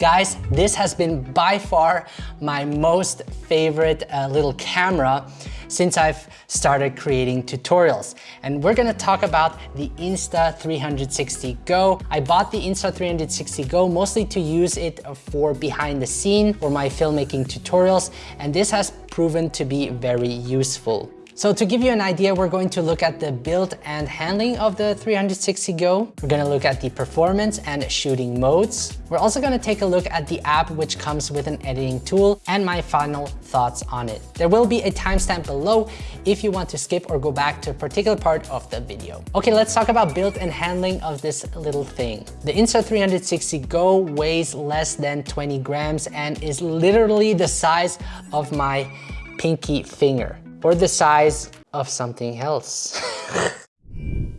Guys, this has been by far my most favorite uh, little camera since I've started creating tutorials. And we're gonna talk about the Insta360 Go. I bought the Insta360 Go mostly to use it for behind the scene for my filmmaking tutorials. And this has proven to be very useful. So to give you an idea, we're going to look at the build and handling of the 360 Go. We're gonna look at the performance and shooting modes. We're also gonna take a look at the app which comes with an editing tool and my final thoughts on it. There will be a timestamp below if you want to skip or go back to a particular part of the video. Okay, let's talk about build and handling of this little thing. The Insta360 Go weighs less than 20 grams and is literally the size of my pinky finger or the size of something else.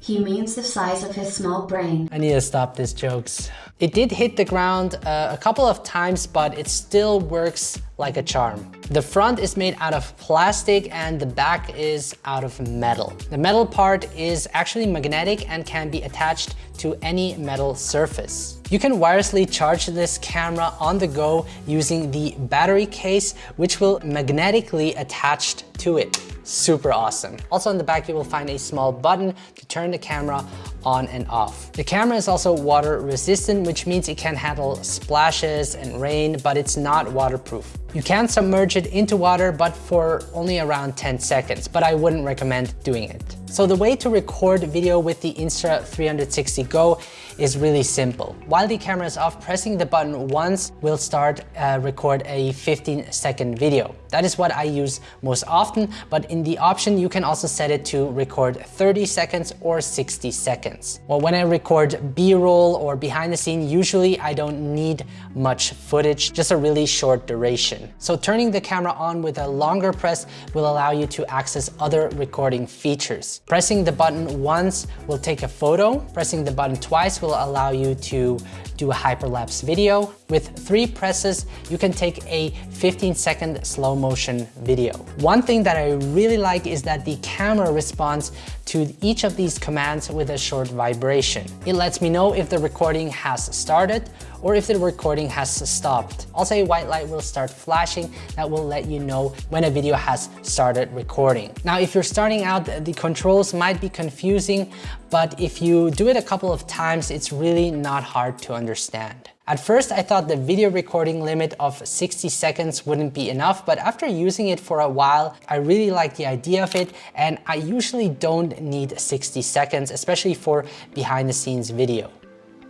he means the size of his small brain. I need to stop these jokes. It did hit the ground uh, a couple of times, but it still works like a charm. The front is made out of plastic and the back is out of metal. The metal part is actually magnetic and can be attached to any metal surface. You can wirelessly charge this camera on the go using the battery case, which will magnetically attach to it. Super awesome. Also on the back, you will find a small button to turn the camera on and off. The camera is also water resistant, which means it can handle splashes and rain, but it's not waterproof. You can submerge it into water, but for only around 10 seconds, but I wouldn't recommend doing it. So the way to record video with the Insta360 Go is really simple. While the camera is off, pressing the button once will start uh, record a 15 second video. That is what I use most often, but in the option you can also set it to record 30 seconds or 60 seconds. Well, when I record B-roll or behind the scene, usually I don't need much footage, just a really short duration. So turning the camera on with a longer press will allow you to access other recording features. Pressing the button once will take a photo. Pressing the button twice will allow you to do a hyperlapse video. With three presses, you can take a 15 second slow motion video. One thing that I really like is that the camera responds to each of these commands with a short vibration. It lets me know if the recording has started or if the recording has stopped. Also, a white light will start flashing that will let you know when a video has started recording. Now, if you're starting out, the controls might be confusing, but if you do it a couple of times, it's really not hard to understand. At first, I thought the video recording limit of 60 seconds wouldn't be enough, but after using it for a while, I really like the idea of it, and I usually don't need 60 seconds, especially for behind the scenes video.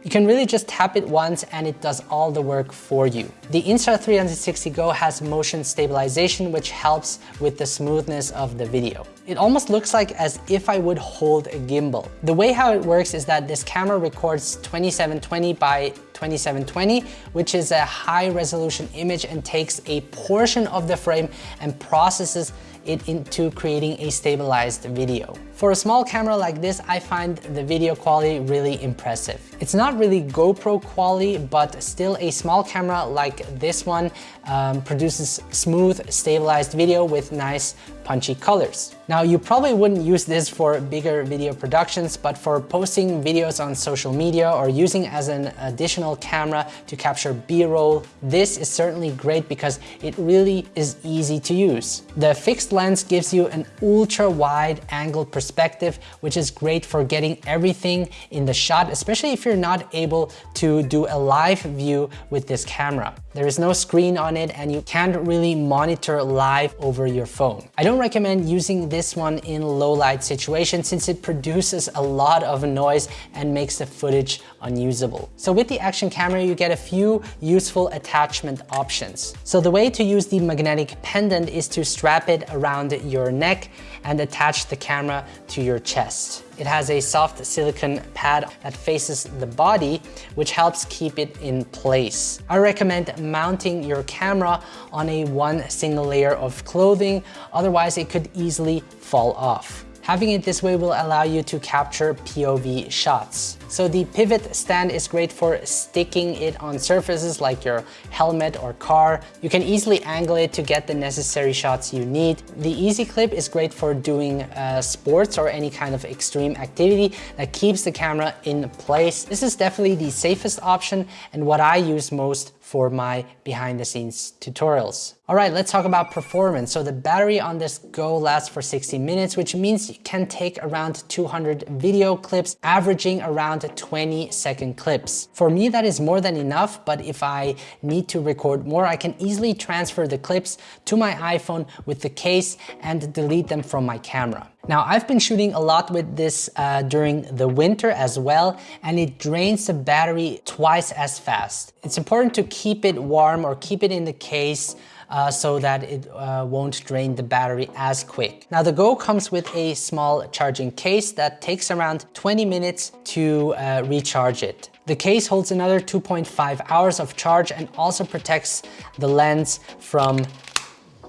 You can really just tap it once and it does all the work for you. The Insta360 Go has motion stabilization which helps with the smoothness of the video. It almost looks like as if I would hold a gimbal. The way how it works is that this camera records 2720 by 2720, which is a high resolution image and takes a portion of the frame and processes it into creating a stabilized video. For a small camera like this, I find the video quality really impressive. It's not really GoPro quality, but still a small camera like this one um, produces smooth, stabilized video with nice punchy colors. Now, you probably wouldn't use this for bigger video productions, but for posting videos on social media or using as an additional camera to capture B-roll, this is certainly great because it really is easy to use. The fixed lens gives you an ultra wide angle perspective, which is great for getting everything in the shot, especially if you're not able to do a live view with this camera. There is no screen on it and you can't really monitor live over your phone. I don't recommend using this one in low light situations since it produces a lot of noise and makes the footage unusable. So with the action camera, you get a few useful attachment options. So the way to use the magnetic pendant is to strap it around your neck and attach the camera to your chest. It has a soft silicone pad that faces the body, which helps keep it in place. I recommend mounting your camera on a one single layer of clothing, otherwise it could easily fall off. Having it this way will allow you to capture POV shots. So the pivot stand is great for sticking it on surfaces like your helmet or car. You can easily angle it to get the necessary shots you need. The easy clip is great for doing uh, sports or any kind of extreme activity that keeps the camera in place. This is definitely the safest option and what I use most for my behind the scenes tutorials. All right, let's talk about performance. So the battery on this Go lasts for 60 minutes, which means you can take around 200 video clips, averaging around 20 second clips. For me, that is more than enough, but if I need to record more, I can easily transfer the clips to my iPhone with the case and delete them from my camera. Now I've been shooting a lot with this uh, during the winter as well and it drains the battery twice as fast. It's important to keep it warm or keep it in the case uh, so that it uh, won't drain the battery as quick. Now the Go comes with a small charging case that takes around 20 minutes to uh, recharge it. The case holds another 2.5 hours of charge and also protects the lens from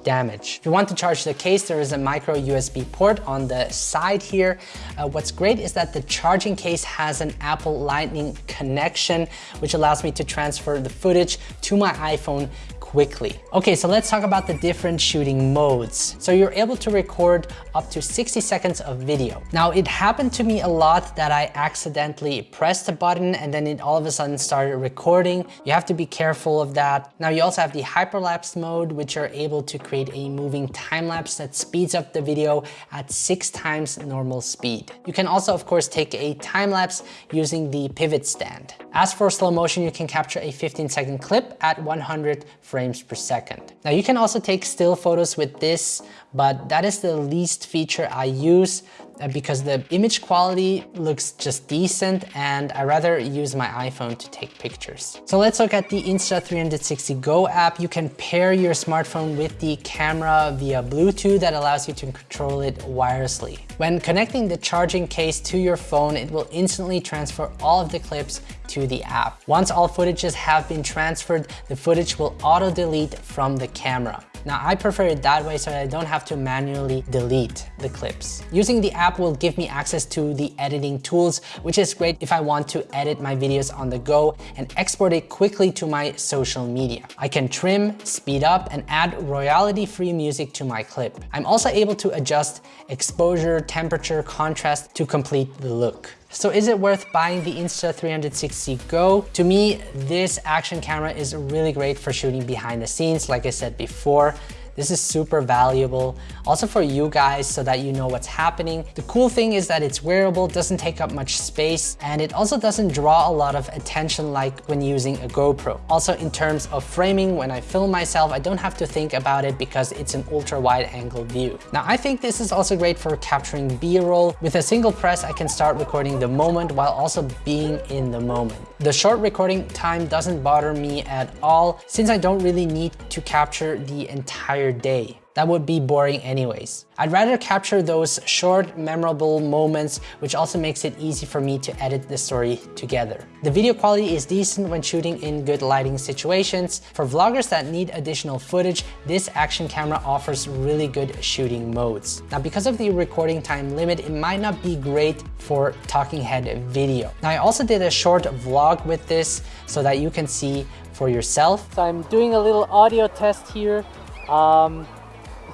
damage. If you want to charge the case, there is a micro USB port on the side here. Uh, what's great is that the charging case has an Apple Lightning connection, which allows me to transfer the footage to my iPhone quickly. Okay, so let's talk about the different shooting modes. So you're able to record up to 60 seconds of video. Now it happened to me a lot that I accidentally pressed a button and then it all of a sudden started recording. You have to be careful of that. Now you also have the hyperlapse mode, which are able to create a moving time lapse that speeds up the video at six times normal speed. You can also, of course, take a time lapse using the pivot stand. As for slow motion, you can capture a 15 second clip at 100 frames per second. Now you can also take still photos with this, but that is the least feature I use uh, because the image quality looks just decent and I rather use my iPhone to take pictures. So let's look at the Insta360 Go app. You can pair your smartphone with the camera via Bluetooth that allows you to control it wirelessly. When connecting the charging case to your phone, it will instantly transfer all of the clips to the app. Once all footages have been transferred, the footage will auto delete from the camera. Now I prefer it that way so that I don't have to manually delete the clips. Using the app will give me access to the editing tools, which is great if I want to edit my videos on the go and export it quickly to my social media. I can trim, speed up, and add royalty-free music to my clip. I'm also able to adjust exposure, temperature, contrast to complete the look. So is it worth buying the Insta360 Go? To me, this action camera is really great for shooting behind the scenes, like I said before. This is super valuable. Also for you guys so that you know what's happening. The cool thing is that it's wearable, doesn't take up much space, and it also doesn't draw a lot of attention like when using a GoPro. Also in terms of framing, when I film myself, I don't have to think about it because it's an ultra wide angle view. Now I think this is also great for capturing B-roll. With a single press, I can start recording the moment while also being in the moment. The short recording time doesn't bother me at all since I don't really need to capture the entire day. That would be boring anyways. I'd rather capture those short, memorable moments, which also makes it easy for me to edit the story together. The video quality is decent when shooting in good lighting situations. For vloggers that need additional footage, this action camera offers really good shooting modes. Now, because of the recording time limit, it might not be great for talking head video. Now, I also did a short vlog with this so that you can see for yourself. So I'm doing a little audio test here. Um,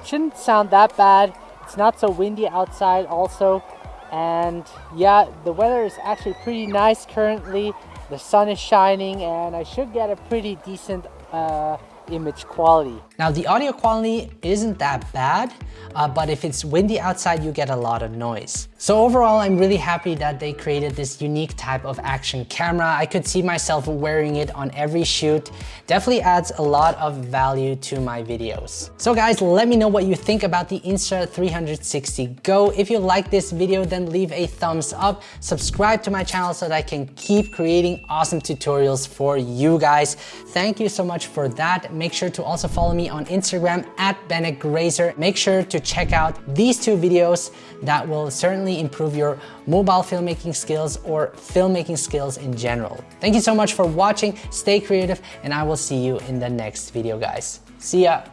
shouldn't sound that bad. It's not so windy outside also. And yeah, the weather is actually pretty nice currently. The sun is shining and I should get a pretty decent uh, image quality. Now the audio quality isn't that bad, uh, but if it's windy outside, you get a lot of noise. So overall, I'm really happy that they created this unique type of action camera. I could see myself wearing it on every shoot. Definitely adds a lot of value to my videos. So guys, let me know what you think about the Insta360 Go. If you like this video, then leave a thumbs up. Subscribe to my channel so that I can keep creating awesome tutorials for you guys. Thank you so much for that. Make sure to also follow me on Instagram at Bennett Grazer. Make sure to check out these two videos that will certainly improve your mobile filmmaking skills or filmmaking skills in general. Thank you so much for watching. Stay creative and I will see you in the next video, guys. See ya.